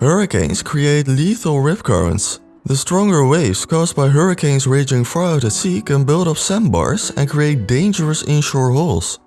Hurricanes create lethal rip currents. The stronger waves caused by hurricanes raging far out at sea can build up sandbars and create dangerous inshore holes.